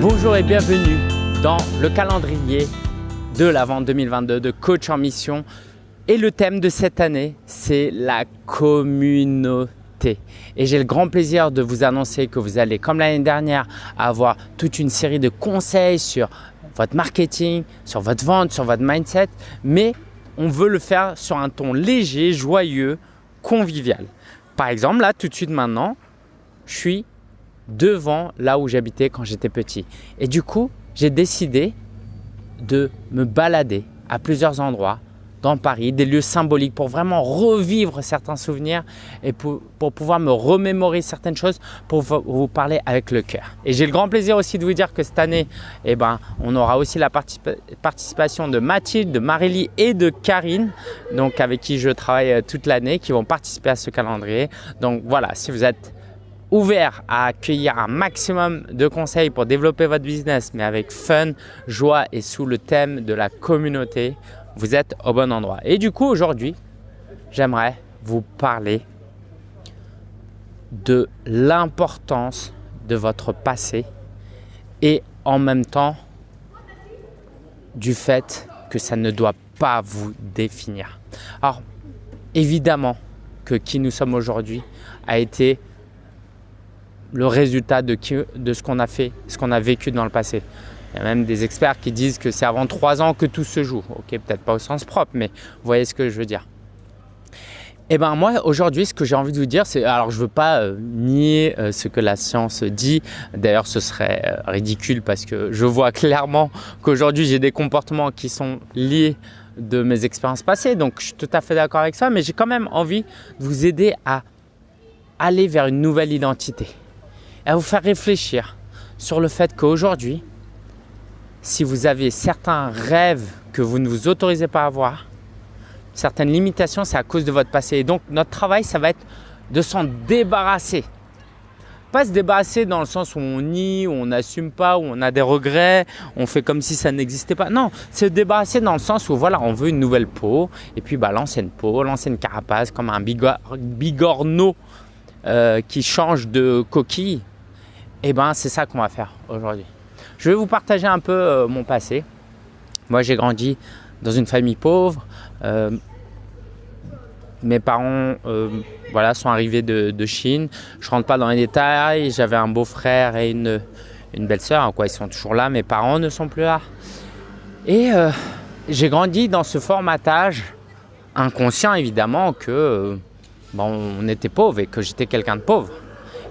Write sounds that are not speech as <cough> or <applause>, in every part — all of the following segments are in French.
Bonjour et bienvenue dans le calendrier de la vente 2022 de Coach en Mission. Et le thème de cette année, c'est la communauté. Et j'ai le grand plaisir de vous annoncer que vous allez, comme l'année dernière, avoir toute une série de conseils sur votre marketing, sur votre vente, sur votre mindset. Mais on veut le faire sur un ton léger, joyeux, convivial. Par exemple, là, tout de suite maintenant, je suis devant là où j'habitais quand j'étais petit. Et du coup, j'ai décidé de me balader à plusieurs endroits dans Paris, des lieux symboliques pour vraiment revivre certains souvenirs et pour, pouvoir me remémorer certaines choses pour vous parler avec le cœur. Et j'ai le grand plaisir aussi de vous dire que cette année, eh ben, on aura aussi la participation de Mathilde, de Marélie et de Karine, donc avec qui je travaille euh, toute l'année, qui vont participer à ce calendrier. Donc voilà, si vous êtes ouvert à accueillir un maximum de conseils pour développer votre business, mais avec fun, joie et sous le thème de la communauté, vous êtes au bon endroit. Et du coup, aujourd'hui, j'aimerais vous parler de l'importance de votre passé et en même temps du fait que ça ne doit pas vous définir. Alors, évidemment que qui nous sommes aujourd'hui a été le résultat de, de ce qu'on a fait, ce qu'on a vécu dans le passé. Il y a même des experts qui disent que c'est avant trois ans que tout se joue. Ok, peut-être pas au sens propre, mais vous voyez ce que je veux dire. Eh ben moi aujourd'hui ce que j'ai envie de vous dire c'est alors je veux pas euh, nier euh, ce que la science dit d'ailleurs ce serait euh, ridicule parce que je vois clairement qu'aujourd'hui j'ai des comportements qui sont liés de mes expériences passées donc je suis tout à fait d'accord avec ça mais j'ai quand même envie de vous aider à aller vers une nouvelle identité à vous faire réfléchir sur le fait qu'aujourd'hui, si vous avez certains rêves que vous ne vous autorisez pas à avoir, certaines limitations, c'est à cause de votre passé. Et donc, notre travail, ça va être de s'en débarrasser. Pas se débarrasser dans le sens où on nie, où on n'assume pas, où on a des regrets, on fait comme si ça n'existait pas. Non, se débarrasser dans le sens où voilà, on veut une nouvelle peau et puis bah, l'ancienne peau, l'ancienne carapace, comme un bigorneau euh, qui change de coquille, et eh ben c'est ça qu'on va faire aujourd'hui. Je vais vous partager un peu euh, mon passé. Moi j'ai grandi dans une famille pauvre. Euh, mes parents euh, voilà, sont arrivés de, Chine. Je rentre pas dans les détails. J'avais un beau-frère et une, une belle-sœur. Ils sont toujours là? Mes parents ne sont plus là. Et j'ai grandi dans ce formatage inconscient évidemment que on était pauvre et que j'étais quelqu'un de pauvre.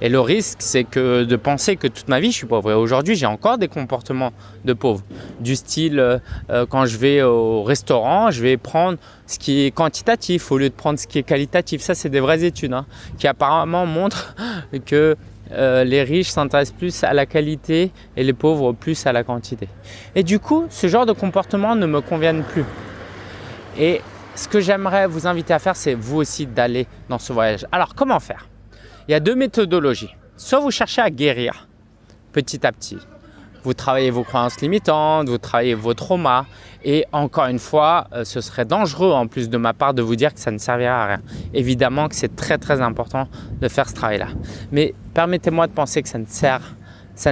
Et le risque, c'est que de penser que toute ma vie, je suis pauvre. Et aujourd'hui, j'ai encore des comportements de pauvre. Du style, euh, euh, quand je vais au restaurant, je vais prendre ce qui est quantitatif au lieu de prendre ce qui est qualitatif. Ça, c'est des vraies études hein, qui apparemment montrent <laughs> que euh, les riches s'intéressent plus à la qualité et les pauvres plus à la quantité. Et du coup, ce genre de comportement ne me conviennent plus. Et ce que j'aimerais vous inviter à faire, c'est vous aussi d'aller dans ce voyage. Alors, comment faire? Il y a deux méthodologies. Soit vous cherchez à guérir petit à petit. Vous travaillez vos croyances limitantes, vous travaillez vos traumas. Et encore une fois, euh, ce serait dangereux en plus de ma part de vous dire que ça ne servira à rien. Évidemment que c'est très très important de faire ce travail-là. Mais permettez-moi de penser que ça ne sert, ça,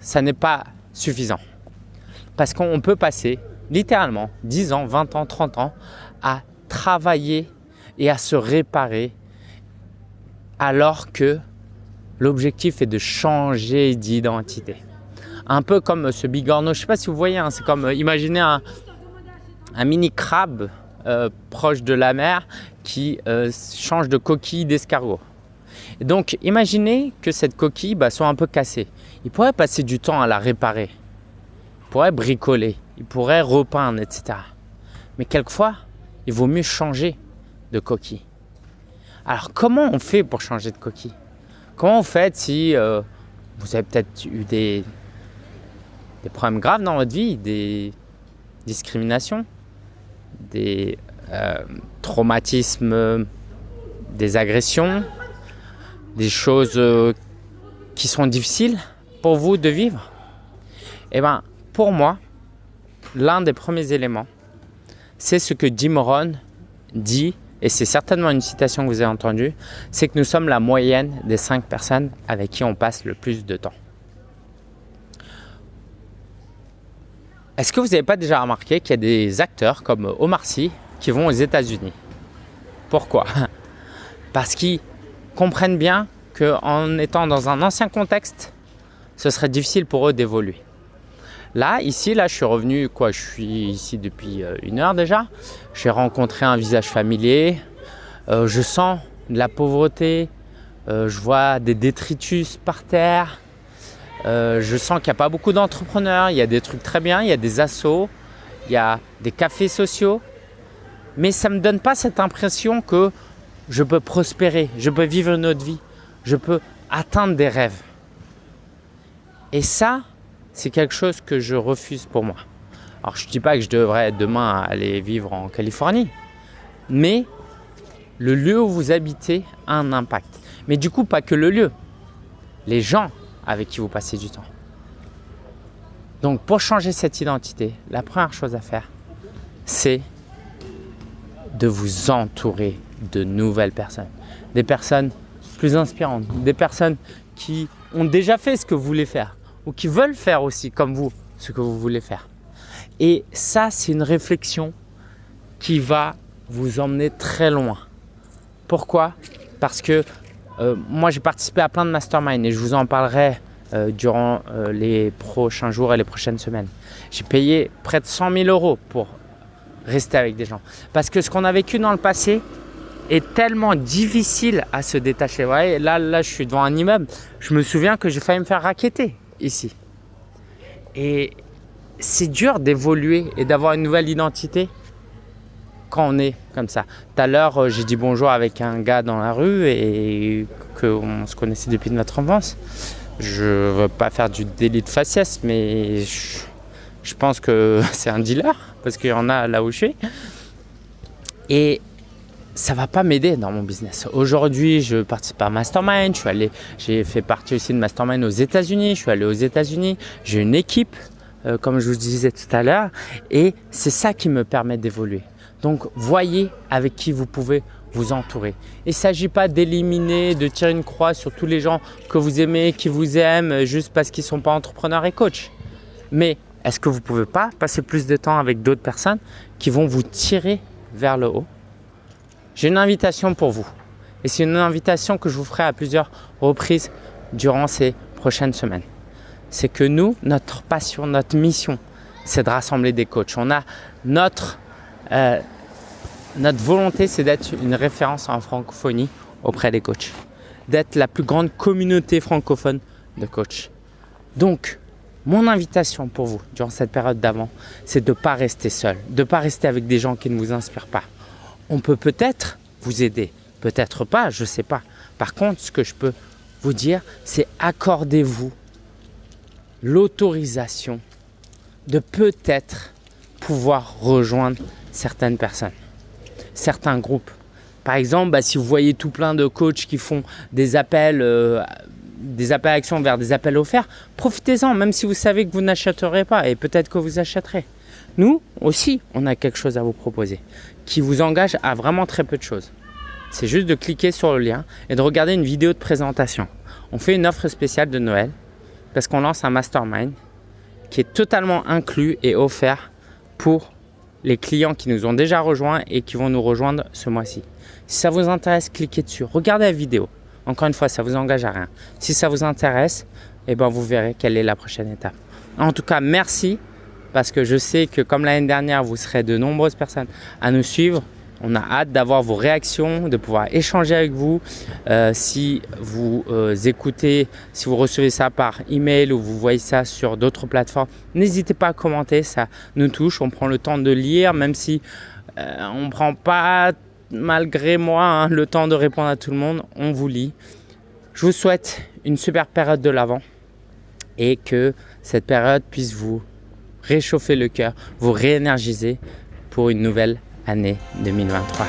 ça n'est pas suffisant. Parce qu'on peut passer littéralement 10 ans, 20 ans, 30 ans à travailler et à se réparer alors que l'objectif est de changer d'identité. Un peu comme ce bigorneau, je ne sais pas si vous voyez, hein, c'est comme euh, imaginez un, mini crabe euh, proche de la mer qui euh, change de coquille d'escargot. Donc imaginez que cette coquille bah, soit un peu cassée. Il pourrait passer du temps à la réparer. Il pourrait bricoler, il pourrait repeindre, etc. Mais quelquefois, il vaut mieux changer de coquille. Alors comment on fait pour changer de coquille? Comment on fait si euh, vous avez peut-être eu des, problèmes graves dans votre vie, des discriminations, des euh, traumatismes, des agressions, des choses euh, qui sont difficiles pour vous de vivre? Eh bien, pour moi, l'un des premiers éléments, c'est ce que Jim dit, et c'est certainement une citation que vous avez entendue, c'est que nous sommes la moyenne des cinq personnes avec qui on passe le plus de temps. Est-ce que vous n'avez pas déjà remarqué qu'il y a des acteurs comme Omar Sy qui vont aux États-Unis? Pourquoi? <laughs> Parce qu'ils comprennent bien qu'en étant dans un ancien contexte, ce serait difficile pour eux d'évoluer. Là, ici, là, je suis revenu, quoi, je suis ici depuis euh, une heure déjà. J'ai rencontré un visage familier. Euh, je sens de la pauvreté. Euh, je vois des détritus par terre. je sens qu'il n'y a pas beaucoup d'entrepreneurs. Il y a des trucs très bien. Il y a des assos. Il y a des cafés sociaux. Mais ça ne me donne pas cette impression que je peux prospérer. Je peux vivre une autre vie. Je peux atteindre des rêves. Et ça, c'est quelque chose que je refuse pour moi. Alors je ne dis pas que je devrais demain aller vivre en Californie, mais le lieu où vous habitez a un impact. Mais du coup, pas que le lieu, les gens avec qui vous passez du temps. Donc pour changer cette identité, la première chose à faire, c'est de vous entourer de nouvelles personnes. Des personnes plus inspirantes, des personnes qui ont déjà fait ce que vous voulez faire ou qui veulent faire aussi comme vous ce que vous voulez faire. Et ça, c'est une réflexion qui va vous emmener très loin. Pourquoi? Parce que euh, moi, j'ai participé à plein de masterminds et je vous en parlerai euh, durant euh, les prochains jours et les prochaines semaines. J'ai payé près de 100 000 euros pour rester avec des gens. Parce que ce qu'on a vécu dans le passé est tellement difficile à se détacher. Vous voyez, là, là, je suis devant un immeuble. Je me souviens que j'ai failli me faire raqueter ici. Et c'est dur d'évoluer et d'avoir une nouvelle identité quand on est comme ça. Tout à l'heure, euh, j'ai dit bonjour avec un gars dans la rue et qu'on se connaissait depuis notre enfance. Je veux pas faire du délit de faciès, mais je, je pense que <laughs> c'est un dealer parce qu'il y en a là où je suis. Et ça va pas m'aider dans mon business. Aujourd'hui, je participe à Mastermind, je suis allé, j'ai fait partie aussi de Mastermind aux États-Unis, je suis allé aux États-Unis, j'ai une équipe, euh, comme je vous disais tout à l'heure, et c'est ça qui me permet d'évoluer. Donc, voyez avec qui vous pouvez vous entourer. Il ne s'agit pas d'éliminer, de tirer une croix sur tous les gens que vous aimez, qui vous aiment, juste parce qu'ils ne sont pas entrepreneurs et coachs. Mais est-ce que vous ne pouvez pas passer plus de temps avec d'autres personnes qui vont vous tirer vers le haut j'ai une invitation pour vous. Et c'est une invitation que je vous ferai à plusieurs reprises durant ces prochaines semaines. C'est que nous, notre passion, notre mission, c'est de rassembler des coachs. On a notre, euh, notre volonté, c'est d'être une référence en francophonie auprès des coachs. D'être la plus grande communauté francophone de coachs. Donc, mon invitation pour vous durant cette période d'avant, c'est de ne pas rester seul, de ne pas rester avec des gens qui ne vous inspirent pas on peut peut-être vous aider, peut-être pas, je ne sais pas. Par contre, ce que je peux vous dire, c'est accordez-vous l'autorisation de peut-être pouvoir rejoindre certaines personnes, certains groupes. Par exemple, bah, si vous voyez tout plein de coachs qui font des appels, euh, des appels à action vers des appels offerts, profitez-en, même si vous savez que vous n'achèterez pas et peut-être que vous achèterez. Nous aussi, on a quelque chose à vous proposer qui vous engage à vraiment très peu de choses. C'est juste de cliquer sur le lien et de regarder une vidéo de présentation. On fait une offre spéciale de Noël parce qu'on lance un mastermind qui est totalement inclus et offert pour les clients qui nous ont déjà rejoints et qui vont nous rejoindre ce mois-ci. Si ça vous intéresse, cliquez dessus. Regardez la vidéo. Encore une fois, ça ne vous engage à rien. Si ça vous intéresse, eh ben, vous verrez quelle est la prochaine étape. En tout cas, merci parce que je sais que comme l'année dernière, vous serez de nombreuses personnes à nous suivre. On a hâte d'avoir vos réactions, de pouvoir échanger avec vous. Euh, si vous euh, écoutez, si vous recevez ça par email ou vous voyez ça sur d'autres plateformes, n'hésitez pas à commenter, ça nous touche. On prend le temps de lire, même si euh, on ne prend pas, malgré moi, hein, le temps de répondre à tout le monde. On vous lit. Je vous souhaite une super période de l'avant et que cette période puisse vous réchauffer le cœur, vous réénergiser pour une nouvelle année 2023.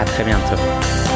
À très bientôt.